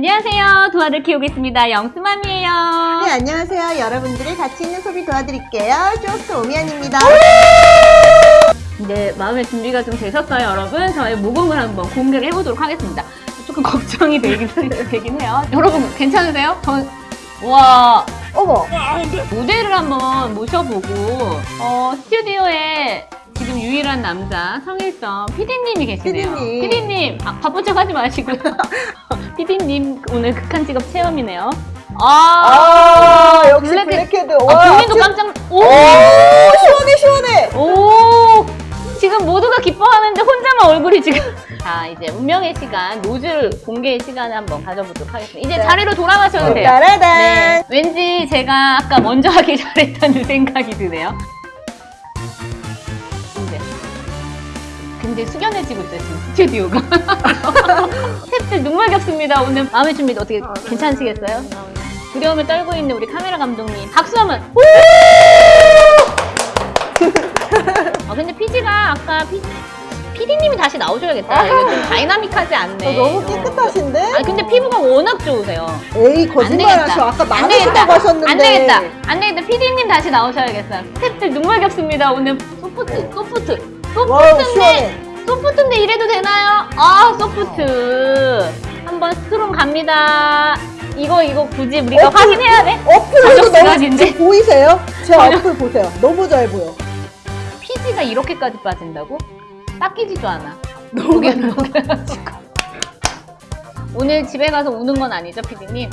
안녕하세요. 도와들 키우겠습니다. 영수맘이에요. 네, 안녕하세요. 여러분들의 가치 있는 소비 도와드릴게요. 쇼스 오미안입니다. 이제 마음의 준비가 좀 되셨어요, 여러분? 저희 모공을 한번 공개를 해보도록 하겠습니다. 조금 걱정이 되긴, 되긴 해요. 여러분, 괜찮으세요? 전, 와, 어머, 모델을 한번 모셔보고, 어, 스튜디오에 지금 유일한 남자, 성일점 PD님이 계시네요. PD님. PD님, 아, 바쁜 척 하지 마시고요. PD님, 오늘 극한 직업 체험이네요. 아, 아, 역시 black- blackhead. 아, 와, 본인도 지금- 깜짝, 오! 오, 시원해, 시원해. 오! 지금 모두가 기뻐하는데 혼자만 얼굴이 지금. 자, 이제 운명의 시간, 노즐 공개의 시간을 한번 가져보도록 하겠습니다. 이제 네. 자리로 돌아가셔도 돼요. 따라단. 네. 왠지 제가 아까 먼저 하길 잘했다는 생각이 드네요. 굉장히 숙연해지고 있어요, 지금 스튜디오가. 스태프들 눈물겹습니다. 오늘 마음의 준비 어떻게 아, 네. 괜찮으시겠어요? 두려움을 떨고 있는 우리 카메라 감독님. 박수 한번. 아 근데 PG가 아까 피, PD님이 다시 나오셔야겠다. 이게 좀 다이나믹하지 않네. 어, 너무 어. 깨끗하신데? 아니 근데 피부가 워낙 좋으세요. 에이, 안 거짓말 하셔. 아까 안 많으시다고 하셨는데. 안 되겠다. 안 되겠다. PD님 다시 나오셔야겠어요. 스태프들 눈물 겹습니다. 오늘 소프트, 소프트. 소프트인데. 소프트인데 이래도 되나요? 아, 소프트. 한번 스트롱 갑니다. 이거, 이거 굳이 우리가 어플- 확인해야 돼? 어플에도 자격 너무 시간인데. 보이세요? 제 전혀. 어플 보세요. 너무 잘 보여. PG가 이렇게까지 빠진다고? 닦이지도 않아. 너무 넘겨가지고. 오늘 집에 가서 우는 건 아니죠, PD님?